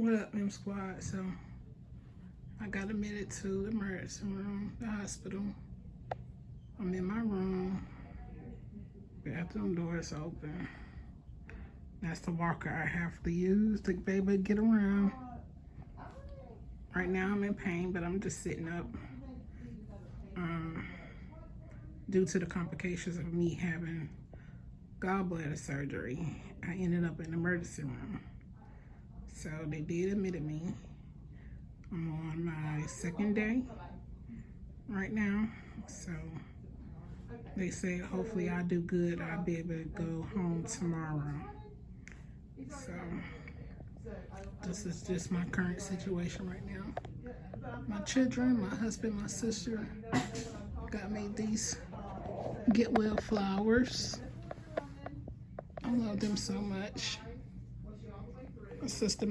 What up, M Squad? So, I got admitted to the emergency room, the hospital. I'm in my room. Bathroom door is open. That's the walker I have to use to be able to get around. Right now I'm in pain, but I'm just sitting up. Um, due to the complications of me having gallbladder surgery, I ended up in the emergency room. So they did admit me. I'm on my second day right now. So they said hopefully I'll do good. I'll be able to go home tomorrow. So this is just my current situation right now. My children, my husband, my sister got me these get well flowers. I love them so much. My sister